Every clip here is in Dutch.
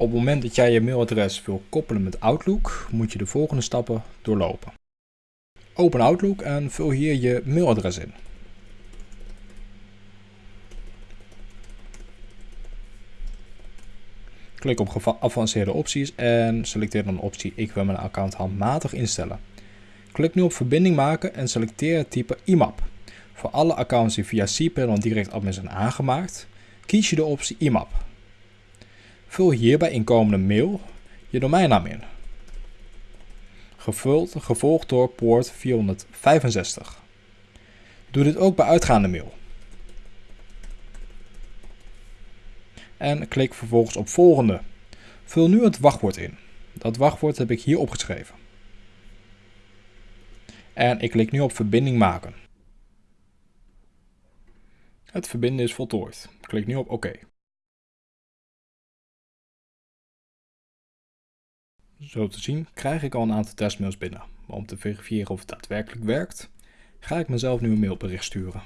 Op het moment dat jij je mailadres wil koppelen met Outlook, moet je de volgende stappen doorlopen. Open Outlook en vul hier je mailadres in. Klik op geavanceerde opties en selecteer dan de optie ik wil mijn account handmatig instellen. Klik nu op verbinding maken en selecteer het type IMAP. Voor alle accounts die via cPanel direct admin zijn aangemaakt, kies je de optie IMAP. Vul hier bij inkomende mail je domeinnaam in. Gevuld, gevolgd door poort 465. Doe dit ook bij uitgaande mail. En klik vervolgens op volgende. Vul nu het wachtwoord in. Dat wachtwoord heb ik hier opgeschreven. En ik klik nu op verbinding maken. Het verbinden is voltooid. Klik nu op OK. Zo te zien krijg ik al een aantal testmails binnen. Maar om te verifiëren of het daadwerkelijk werkt, ga ik mezelf nu een mailbericht sturen.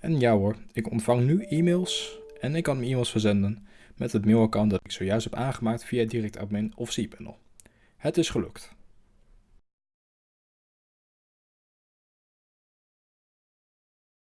En ja hoor, ik ontvang nu e-mails en ik kan mijn e-mails verzenden met het mailaccount dat ik zojuist heb aangemaakt via DirectAdmin of cPanel. Het is gelukt.